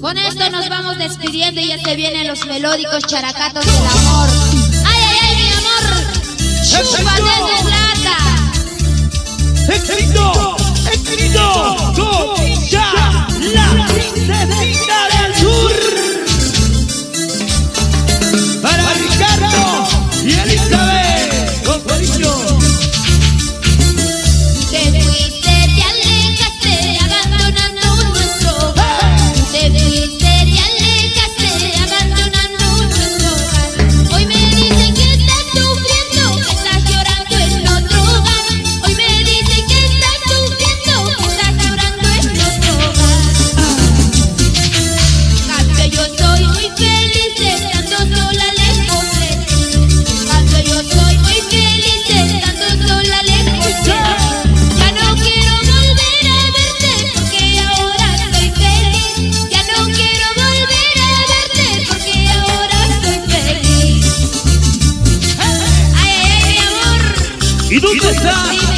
Con esto nos vamos despidiendo y ya se vienen los melódicos characatos del amor. 一路更。